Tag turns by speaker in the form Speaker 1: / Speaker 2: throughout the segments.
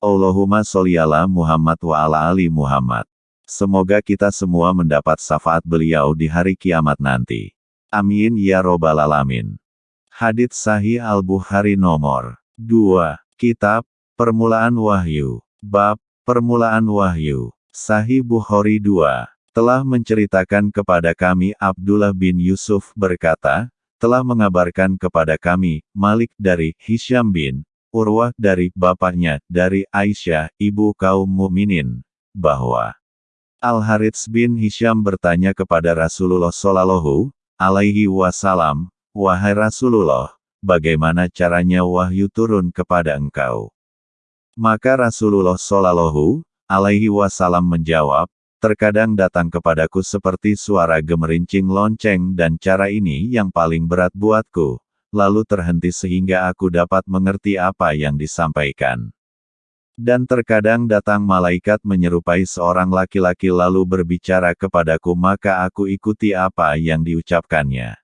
Speaker 1: Allahumma sholli ala Muhammad wa ala ali Muhammad. Semoga kita semua mendapat syafaat beliau di hari kiamat nanti. Amin ya robbal alamin. Hadits Sahih Al-Bukhari nomor 2. Kitab Permulaan Wahyu. Bab Permulaan Wahyu. Sahih Bukhari 2. Telah menceritakan kepada kami Abdullah bin Yusuf berkata, telah mengabarkan kepada kami, Malik dari Hisham bin Urwah dari bapaknya, dari Aisyah, ibu kaum mukminin, bahwa Al-Harits bin Hisham bertanya kepada Rasulullah Shallallahu alaihi wasallam, "Wahai Rasulullah, bagaimana caranya wahyu turun kepada engkau?" Maka Rasulullah Shallallahu alaihi wasallam menjawab, "Terkadang datang kepadaku seperti suara gemerincing lonceng dan cara ini yang paling berat buatku, lalu terhenti sehingga aku dapat mengerti apa yang disampaikan. Dan terkadang datang malaikat menyerupai seorang laki-laki lalu berbicara kepadaku maka aku ikuti apa yang diucapkannya.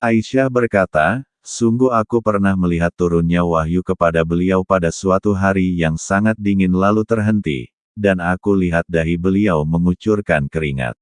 Speaker 1: Aisyah berkata, sungguh aku pernah melihat turunnya wahyu kepada beliau pada suatu hari yang sangat dingin lalu terhenti, dan aku lihat dahi beliau mengucurkan keringat.